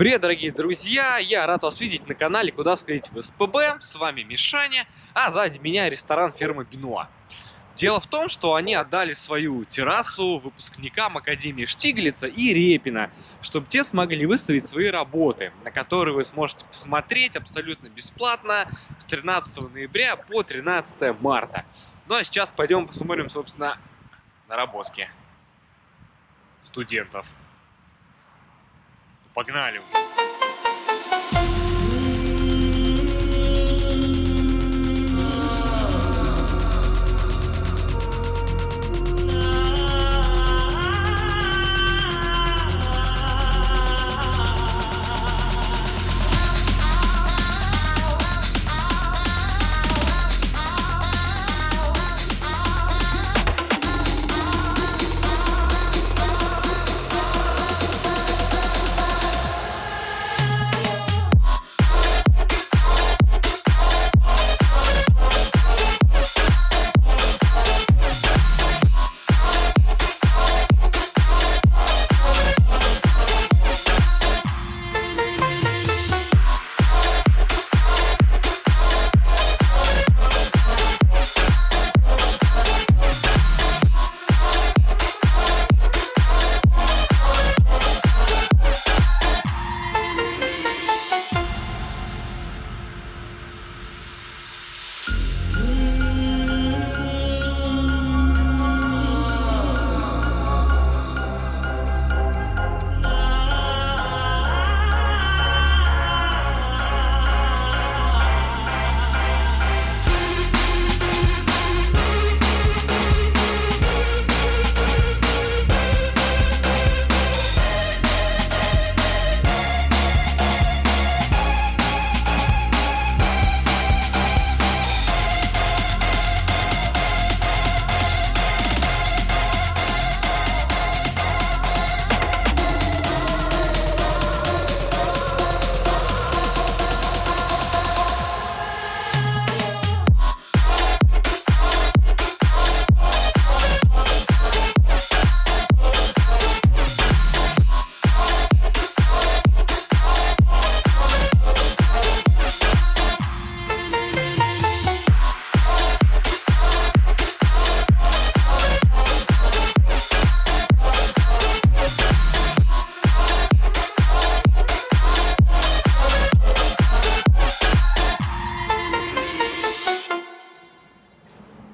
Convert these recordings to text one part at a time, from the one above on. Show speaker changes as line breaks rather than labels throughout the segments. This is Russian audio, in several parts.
Привет, дорогие друзья! Я рад вас видеть на канале «Куда сходить в СПБ». С вами Мишаня, а сзади меня ресторан фирмы Бенуа. Дело в том, что они отдали свою террасу выпускникам Академии Штиглица и Репина, чтобы те смогли выставить свои работы, на которые вы сможете посмотреть абсолютно бесплатно с 13 ноября по 13 марта. Ну а сейчас пойдем посмотрим, собственно, наработки студентов. Погнали!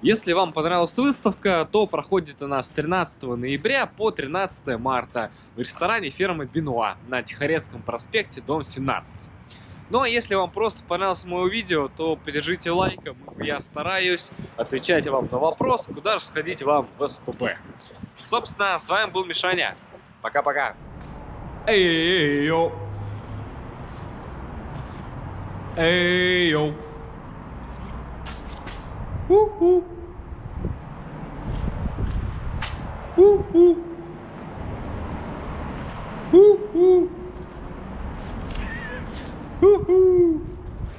Если вам понравилась выставка, то проходит она с 13 ноября по 13 марта в ресторане фирмы Бенуа на Тихорецком проспекте, дом 17. Ну а если вам просто понравилось мое видео, то поддержите лайком, я стараюсь отвечать вам на вопрос, куда же сходить вам в СПБ. Собственно, с вами был Мишаня. Пока-пока.
Эй-йо. Эй-йо. Woo-hoo. Woo-hoo.